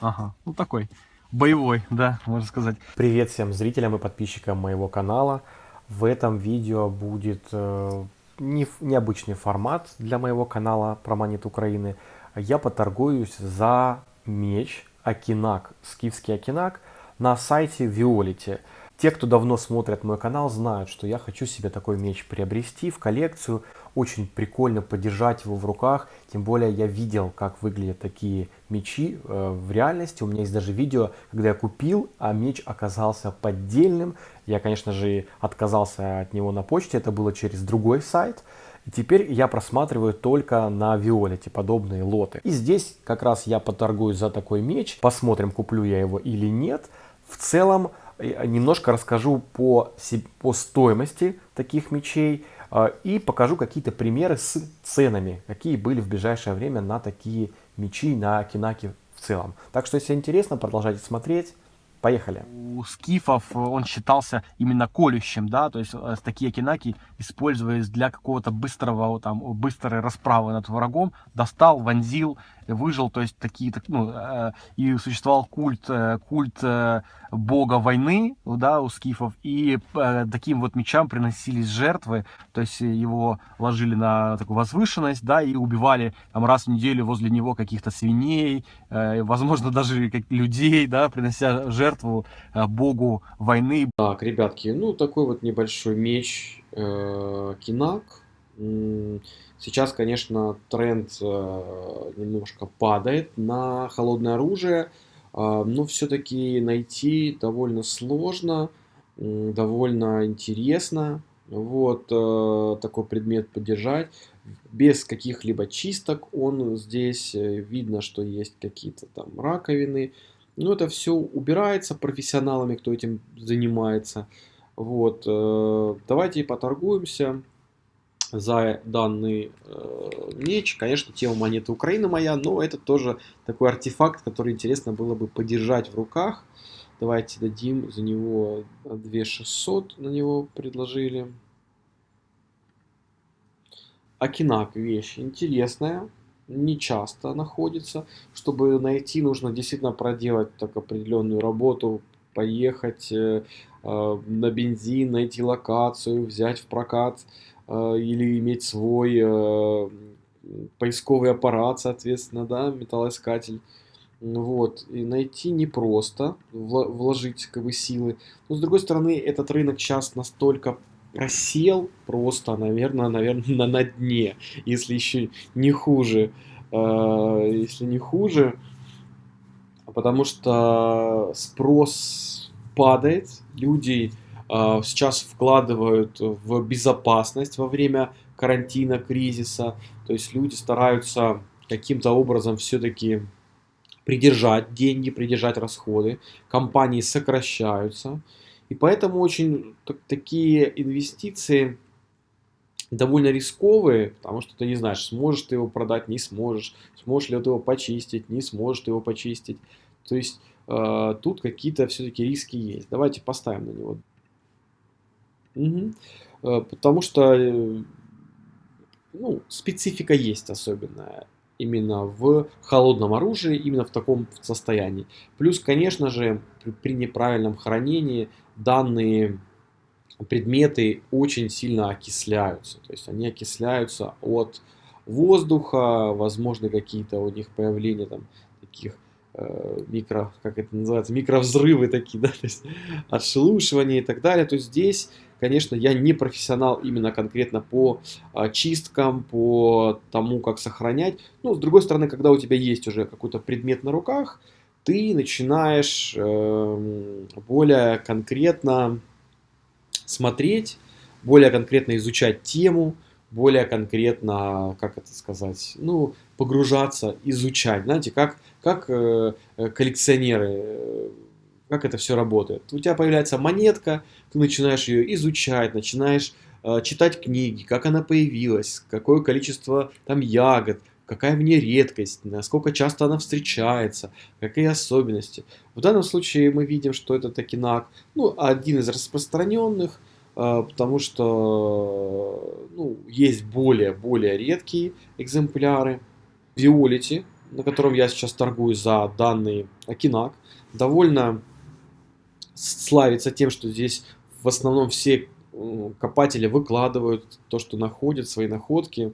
Ага, ну такой боевой, да, можно сказать. Привет всем зрителям и подписчикам моего канала. В этом видео будет э, не, необычный формат для моего канала про монет Украины. Я поторгуюсь за меч Акинак, скифский Акинак на сайте Виолити. Те, кто давно смотрят мой канал, знают, что я хочу себе такой меч приобрести в коллекцию. Очень прикольно подержать его в руках. Тем более я видел, как выглядят такие мечи э, в реальности. У меня есть даже видео, когда я купил, а меч оказался поддельным. Я, конечно же, отказался от него на почте. Это было через другой сайт. И теперь я просматриваю только на Виолете подобные лоты. И здесь как раз я поторгуюсь за такой меч. Посмотрим, куплю я его или нет. В целом, немножко расскажу по, по стоимости таких мечей и покажу какие-то примеры с ценами, какие были в ближайшее время на такие мечи, на кинаки в целом. Так что, если интересно, продолжайте смотреть. Поехали. У скифов он считался именно колющим, да, то есть э, такие кинаки используясь для какого-то быстрого, там, быстрой расправы над врагом, достал, вонзил, выжил, то есть такие, так, ну, э, и существовал культ, э, культ э, бога войны, да, у скифов, и таким вот мечам приносились жертвы, то есть его ложили на такую возвышенность, да, и убивали там раз в неделю возле него каких-то свиней, возможно, даже как людей, да, принося жертву богу войны. Так, ребятки, ну, такой вот небольшой меч, Кинак, Сейчас, конечно, тренд э, немножко падает на холодное оружие, а, но все-таки найти довольно сложно, довольно интересно. Вот э, такой предмет поддержать. Без каких-либо чисток он здесь, э, видно, что есть какие-то там раковины. Но это все убирается профессионалами, кто этим занимается. Вот, давайте поторгуемся за данный э, меч. Конечно, тема монеты Украины моя, но это тоже такой артефакт, который интересно было бы подержать в руках. Давайте дадим за него 2600, на него предложили. Акинак вещь интересная, не часто находится. Чтобы найти, нужно действительно проделать так определенную работу, поехать э, э, на бензин, найти локацию, взять в прокат или иметь свой э, поисковый аппарат, соответственно, да, металлоискатель. Вот, и найти непросто, вложить как бы силы. Но с другой стороны, этот рынок сейчас настолько просел просто, наверное, наверное, на, дне, если еще не хуже, э, если не хуже, потому что спрос падает, люди а, сейчас вкладывают в безопасность во время карантина, кризиса. То есть люди стараются каким-то образом все-таки придержать деньги, придержать расходы. Компании сокращаются. И поэтому очень такие инвестиции довольно рисковые, потому что ты не знаешь, сможешь ты его продать, не сможешь, сможешь ли ты его почистить, не сможешь ты его почистить. То есть э, тут какие-то все-таки риски есть. Давайте поставим на него Угу. Потому что э, ну, специфика есть особенная именно в холодном оружии, именно в таком состоянии. Плюс, конечно же, при, при неправильном хранении данные предметы очень сильно окисляются. То есть они окисляются от воздуха, возможно какие-то у них появления там таких Э, микро, как это называется, микровзрывы такие, да, то есть отшелушивание и так далее. То есть здесь, конечно, я не профессионал именно конкретно по а, чисткам, по тому, как сохранять. Но, с другой стороны, когда у тебя есть уже какой-то предмет на руках, ты начинаешь э, более конкретно смотреть, более конкретно изучать тему, более конкретно, как это сказать, ну, погружаться, изучать. Знаете, как, как э, э коллекционеры, э, как это все работает. У тебя появляется монетка, ты начинаешь ее изучать, начинаешь э, читать книги, как она появилась, какое количество там ягод, какая в ней редкость, насколько часто она встречается, какие особенности. В данном случае мы видим, что это такинак, ну, один из распространенных, а, потому что ну, есть более-более редкие экземпляры. Виолити на котором я сейчас торгую за данный Акинак, довольно славится тем, что здесь в основном все копатели выкладывают то, что находят, свои находки.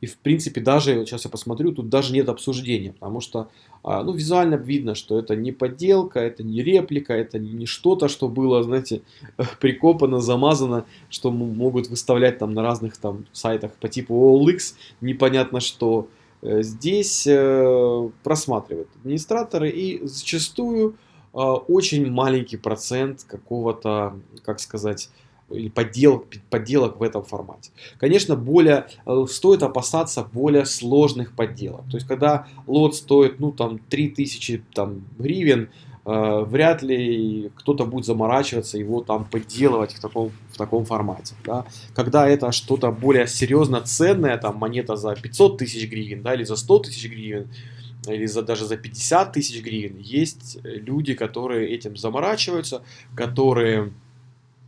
И в принципе даже, сейчас я посмотрю, тут даже нет обсуждения, потому что а, ну, визуально видно, что это не подделка, это не реплика, это не что-то, что было, знаете, прикопано, замазано, что могут выставлять там на разных там сайтах по типу OLX, непонятно что. Э, здесь э, просматривают администраторы и зачастую очень маленький процент какого-то, как сказать, или подделок, подделок в этом формате. Конечно, более, э, стоит опасаться более сложных подделок. То есть, когда лот стоит, ну, там, 3000 там, гривен, э, вряд ли кто-то будет заморачиваться его там подделывать в таком, в таком формате. Да? Когда это что-то более серьезно ценное, там, монета за 500 тысяч гривен, да, или за 100 тысяч гривен, или за, даже за 50 тысяч гривен, есть люди, которые этим заморачиваются, которые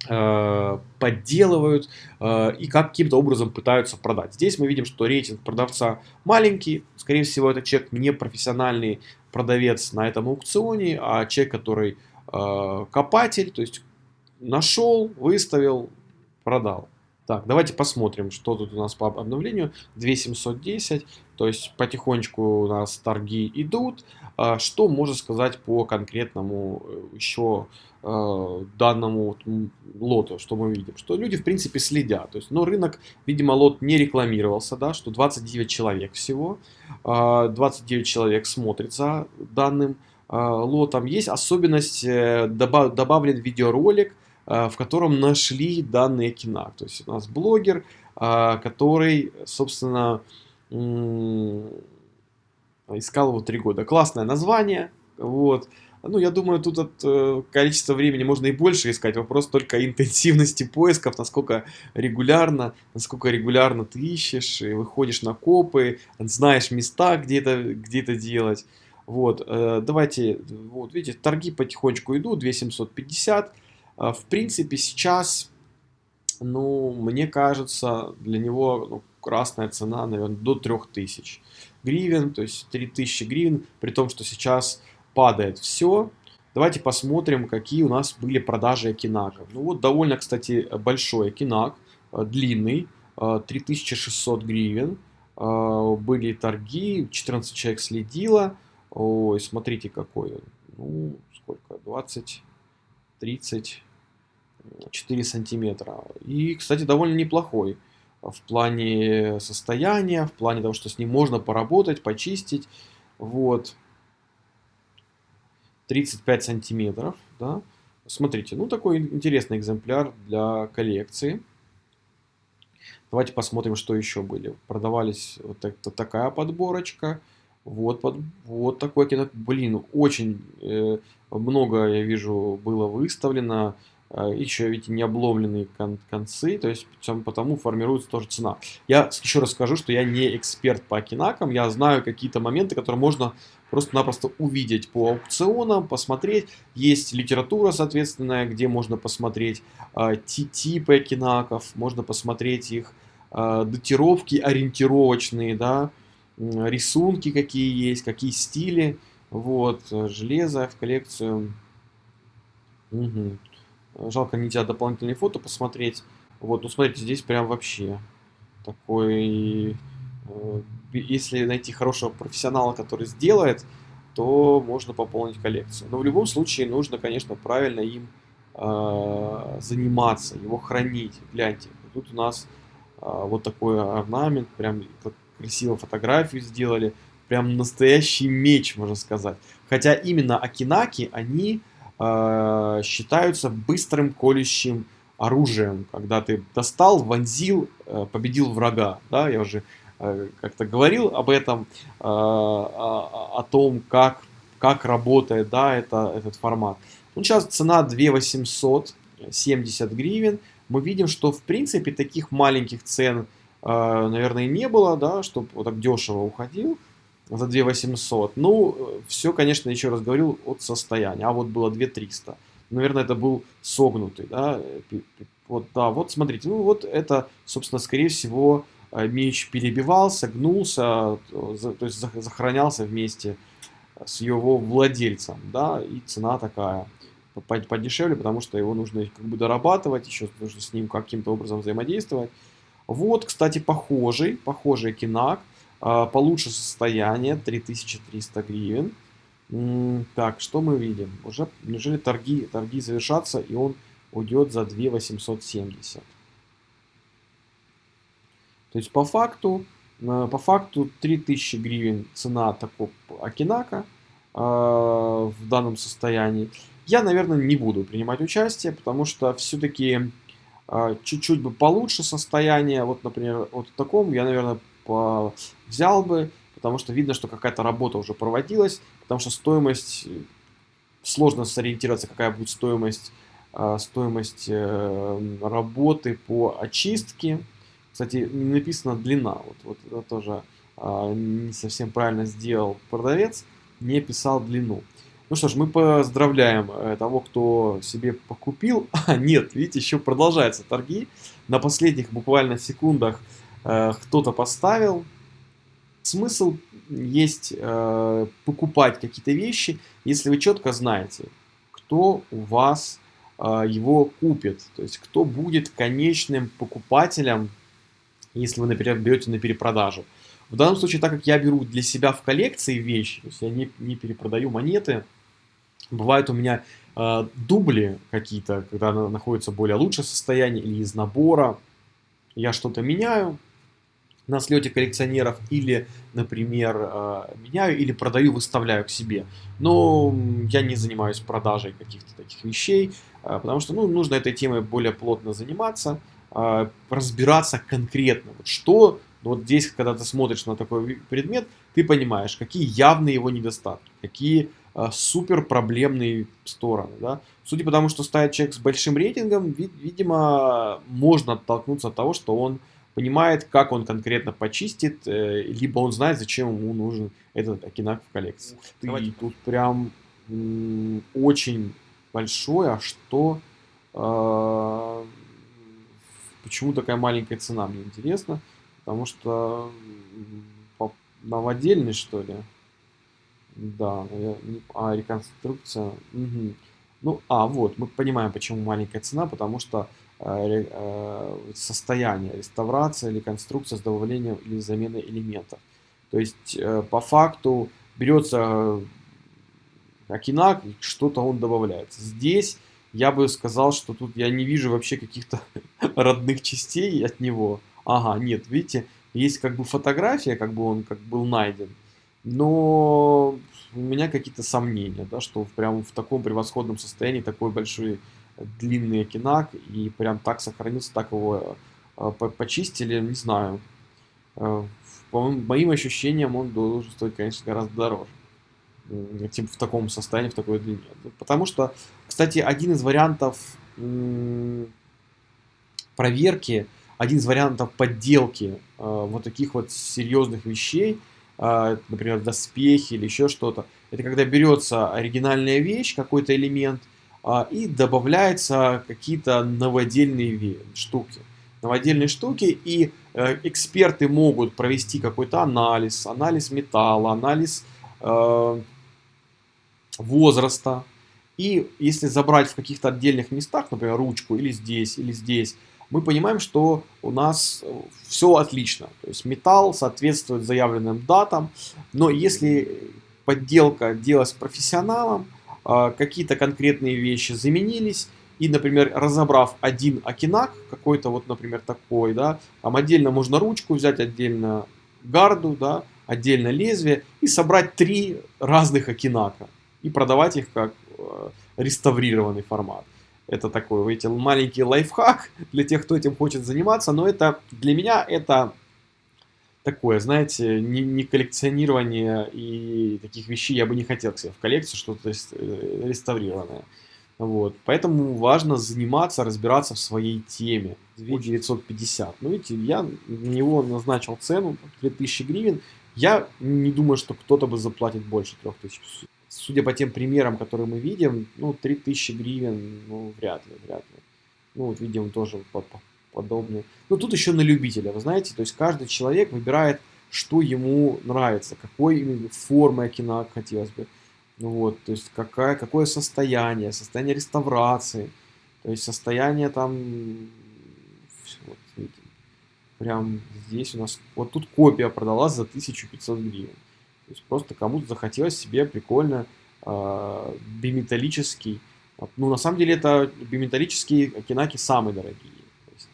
Э, подделывают э, и каким-то образом пытаются продать. Здесь мы видим, что рейтинг продавца маленький, скорее всего это человек не профессиональный продавец на этом аукционе, а человек, который э, копатель, то есть нашел, выставил, продал. Так, давайте посмотрим, что тут у нас по обновлению. 2710, то есть потихонечку у нас торги идут. Что можно сказать по конкретному еще Э, данному лоту, что мы видим, что люди, в принципе, следят. То есть, но рынок, видимо, лот не рекламировался, да, что 29 человек всего, 29 э, человек смотрит за данным э, лотом. Есть особенность, добавлен видеоролик, в котором нашли данные кино. То есть, у нас блогер, который, собственно, искал его три года. Классное название, вот, ну, я думаю, тут от э, количества времени можно и больше искать. Вопрос только интенсивности поисков, насколько регулярно, насколько регулярно ты ищешь, и выходишь на копы, знаешь места, где это, где это делать. Вот, э, давайте, вот, видите, торги потихонечку идут, 2750. Э, в принципе, сейчас, ну, мне кажется, для него ну, красная цена, наверное, до 3000 гривен, то есть 3000 гривен, при том, что сейчас падает все. Давайте посмотрим, какие у нас были продажи Акинаков. Ну вот довольно, кстати, большой Акинак, э, длинный, 3600 э, гривен. Были торги, 14 человек следило. Ой, смотрите какой он. Ну, сколько? 20, 30, 4 сантиметра. И, кстати, довольно неплохой в плане состояния, в плане того, что с ним можно поработать, почистить. Вот. 35 сантиметров, да. Смотрите, ну такой интересный экземпляр для коллекции. Давайте посмотрим, что еще были. Продавались вот это, такая подборочка. Вот, под, вот такой кино. Блин, очень э, много, я вижу, было выставлено. Э, еще, видите, не обломленные кон концы, то есть потому формируется тоже цена. Я еще раз скажу, что я не эксперт по кинакам, я знаю какие-то моменты, которые можно просто-напросто увидеть по аукционам, посмотреть. Есть литература, соответственно, где можно посмотреть э, типы кинаков, можно посмотреть их э, датировки ориентировочные, да, рисунки какие есть, какие стили. Вот, железо в коллекцию. Угу. Жалко нельзя дополнительные фото посмотреть. Вот, ну смотрите, здесь прям вообще такой... Э, если найти хорошего профессионала, который сделает, то можно пополнить коллекцию. Но в любом случае нужно, конечно, правильно им э, заниматься, его хранить. Гляньте, тут у нас э, вот такой орнамент, прям красиво фотографию сделали. Прям настоящий меч, можно сказать. Хотя именно Акинаки, они э, считаются быстрым колющим оружием, когда ты достал, вонзил, э, победил врага. Да, я уже э, как-то говорил об этом, о, том, как, как работает да, это, этот формат. Ну, сейчас цена 2870 гривен. Мы видим, что в принципе таких маленьких цен, наверное, не было, да, чтобы вот так дешево уходил за 2 800. Ну, все, конечно, еще раз говорил, от состояния. А вот было 2 300. Наверное, это был согнутый, да. Вот, да, вот смотрите, ну вот это, собственно, скорее всего, меч перебивался, гнулся, то есть сохранялся вместе с его владельцем, да, и цена такая подешевле, потому что его нужно как бы дорабатывать, еще нужно с ним каким-то образом взаимодействовать. Вот, кстати, похожий, похожий кинак, получше состояние, 3300 гривен. Так, что мы видим? Уже, неужели торги, торги завершатся, и он уйдет за 2870. То есть по факту, э, по факту 3000 гривен цена такого Акинака э, в данном состоянии. Я, наверное, не буду принимать участие, потому что все-таки э, чуть-чуть бы получше состояние. Вот, например, вот в таком я, наверное, взял бы, потому что видно, что какая-то работа уже проводилась, потому что стоимость, сложно сориентироваться, какая будет стоимость, стоимость работы по очистке, кстати, не написана длина. Вот, вот это тоже а, не совсем правильно сделал продавец, не писал длину. Ну что ж, мы поздравляем э, того, кто себе покупил. А, нет, видите, еще продолжаются торги. На последних буквально секундах э, кто-то поставил. Смысл есть э, покупать какие-то вещи, если вы четко знаете, кто у вас э, его купит. То есть, кто будет конечным покупателем если вы, например, берете на перепродажу. В данном случае, так как я беру для себя в коллекции вещи, то есть я не, не перепродаю монеты, бывают у меня э, дубли какие-то, когда находится более лучшем состоянии или из набора, я что-то меняю на слете коллекционеров или, например, э, меняю или продаю, выставляю к себе. Но я не занимаюсь продажей каких-то таких вещей, э, потому что ну, нужно этой темой более плотно заниматься. А, разбираться конкретно. Вот что, вот здесь, когда ты смотришь на такой предмет, ты понимаешь, какие явные его недостатки, какие супер проблемные стороны. Да? Судя по тому, что ставит человек с большим рейтингом, вид, видимо, можно оттолкнуться от того, что он понимает, как он конкретно почистит, э, либо он знает, зачем ему нужен этот Акинак в коллекции. Ты Давайте. тут прям очень большое, а что э, Почему такая маленькая цена, мне интересно. Потому что новодельный, что ли? Да, я, а, реконструкция. Угу. Ну, а, вот, мы понимаем, почему маленькая цена, потому что э, состояние, реставрация, реконструкция с добавлением или заменой элементов. То есть, э, по факту, берется Акинак, что-то он добавляется. Здесь я бы сказал, что тут я не вижу вообще каких-то родных частей от него. Ага, нет, видите, есть как бы фотография, как бы он как был найден, но у меня какие-то сомнения, да, что прям в таком превосходном состоянии такой большой длинный окинак и прям так сохранился, так его э, почистили, не знаю. Э, по моим ощущениям он должен стоить, конечно, гораздо дороже типа в таком состоянии, в такой длине. Потому что, кстати, один из вариантов проверки, один из вариантов подделки э, вот таких вот серьезных вещей, э, например, доспехи или еще что-то, это когда берется оригинальная вещь, какой-то элемент, э, и добавляются какие-то новодельные штуки. Новодельные штуки, и э, эксперты могут провести какой-то анализ, анализ металла, анализ э, возраста. И если забрать в каких-то отдельных местах, например, ручку или здесь, или здесь, мы понимаем, что у нас все отлично. То есть металл соответствует заявленным датам, но если подделка делалась профессионалом, какие-то конкретные вещи заменились, и, например, разобрав один окинак, какой-то вот, например, такой, да, там отдельно можно ручку взять, отдельно гарду, да, отдельно лезвие, и собрать три разных окинака и продавать их как э, реставрированный формат. Это такой, видите, маленький лайфхак для тех, кто этим хочет заниматься, но это для меня это такое, знаете, не, не коллекционирование и таких вещей я бы не хотел к себе в коллекцию, что-то э, реставрированное. Вот. Поэтому важно заниматься, разбираться в своей теме. 2950. Ну, видите, я на него назначил цену 3000 гривен. Я не думаю, что кто-то бы заплатит больше 3000 судя по тем примерам, которые мы видим, ну, 3000 гривен, ну, вряд ли, вряд ли. Ну, вот видим тоже по, по, подобные. Ну, тут еще на любителя, вы знаете, то есть каждый человек выбирает, что ему нравится, какой именно формы окинак хотелось бы. Ну вот, то есть какая, какое состояние, состояние реставрации, то есть состояние там, вот, видите, прям здесь у нас, вот тут копия продалась за 1500 гривен. То есть просто кому-то захотелось себе прикольно э, биметаллический, ну на самом деле это биметаллические окинаки самые дорогие.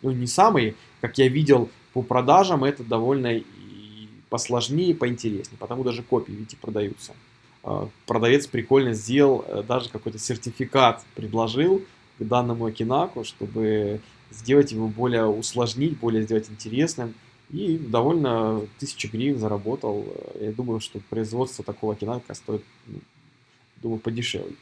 Ну не самые, как я видел по продажам, это довольно и посложнее, поинтереснее, потому даже копии, видите, продаются. А, продавец прикольно сделал, э, даже какой-то сертификат предложил к данному Акинаку, чтобы сделать его более усложнить, более сделать интересным. И довольно тысячи гривен заработал. Я думаю, что производство такого Акинака стоит, ну, думаю, подешевле.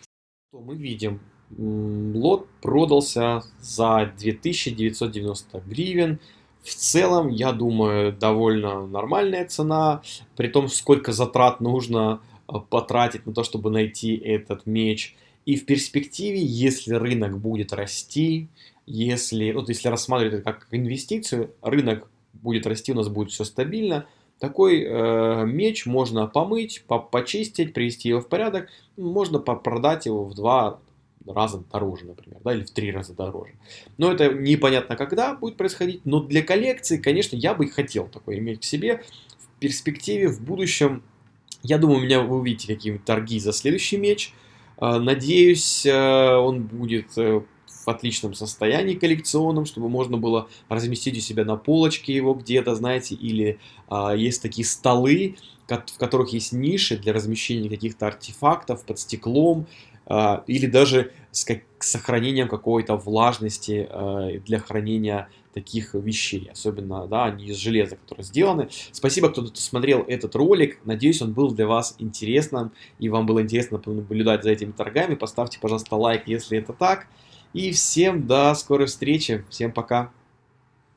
Мы видим? Лот продался за 2990 гривен. В целом, я думаю, довольно нормальная цена. При том, сколько затрат нужно Э, потратить на то, чтобы найти этот меч. И в перспективе, если рынок будет расти, если, вот если рассматривать это как инвестицию, рынок будет расти, у нас будет все стабильно, такой э, меч можно помыть, по почистить, привести его в порядок, можно продать его в два раза дороже, например, да, или в три раза дороже. Но это непонятно когда будет происходить, но для коллекции, конечно, я бы хотел такой иметь к себе. В перспективе, в будущем я думаю, у меня вы увидите какие-нибудь торги за следующий меч. А, надеюсь, э, он будет э, в отличном состоянии коллекционном, чтобы можно было разместить у себя на полочке его где-то, знаете, или а, есть такие столы, в которых есть ниши для размещения каких-то артефактов под стеклом, или даже с, как, сохранением какой-то влажности а, для хранения таких вещей, особенно, да, они из железа, которые сделаны. Спасибо, кто смотрел этот ролик, надеюсь, он был для вас интересным, и вам было интересно наблюдать за этими торгами. Поставьте, пожалуйста, лайк, если это так. И всем до скорой встречи, всем пока!